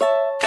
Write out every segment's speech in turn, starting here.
you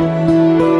Música